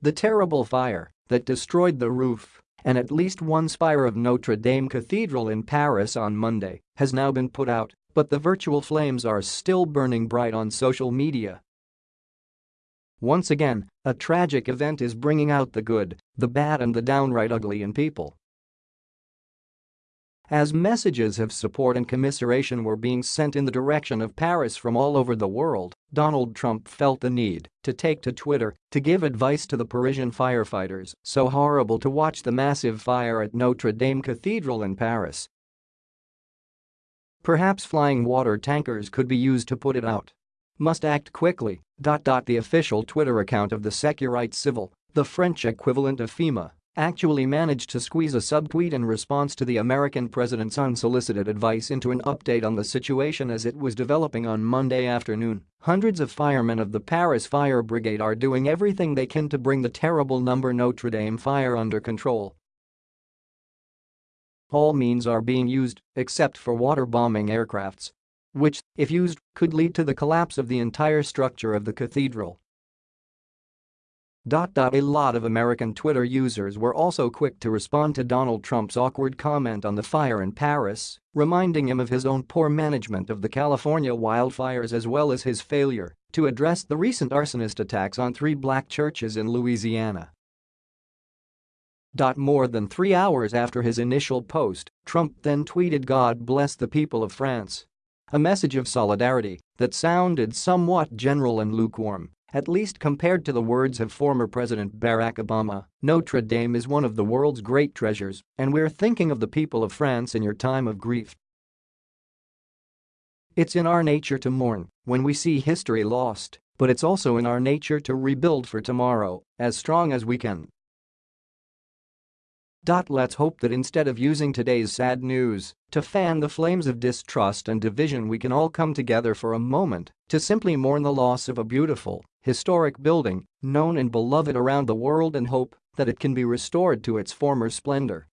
The terrible fire that destroyed the roof and at least one spire of Notre Dame Cathedral in Paris on Monday has now been put out, but the virtual flames are still burning bright on social media. Once again, a tragic event is bringing out the good, the bad and the downright ugly in people. As messages of support and commiseration were being sent in the direction of Paris from all over the world, Donald Trump felt the need to take to Twitter to give advice to the Parisian firefighters. So horrible to watch the massive fire at Notre Dame Cathedral in Paris. Perhaps flying water tankers could be used to put it out. Must act quickly. The official Twitter account of the Sécurité Civile, the French equivalent of FEMA, actually managed to squeeze a subtweet in response to the American president's unsolicited advice into an update on the situation as it was developing on Monday afternoon. Hundreds of firemen of the Paris Fire Brigade are doing everything they can to bring the terrible number Notre Dame fire under control. All means are being used, except for water-bombing aircrafts. Which, if used, could lead to the collapse of the entire structure of the cathedral. A lot of American Twitter users were also quick to respond to Donald Trump's awkward comment on the fire in Paris, reminding him of his own poor management of the California wildfires as well as his failure to address the recent arsonist attacks on three black churches in Louisiana. More than three hours after his initial post, Trump then tweeted God bless the people of France. A message of solidarity that sounded somewhat general and lukewarm at least compared to the words of former President Barack Obama, Notre Dame is one of the world's great treasures, and we're thinking of the people of France in your time of grief. It's in our nature to mourn when we see history lost, but it's also in our nature to rebuild for tomorrow as strong as we can. Let's hope that instead of using today's sad news to fan the flames of distrust and division we can all come together for a moment to simply mourn the loss of a beautiful, historic building known and beloved around the world and hope that it can be restored to its former splendor.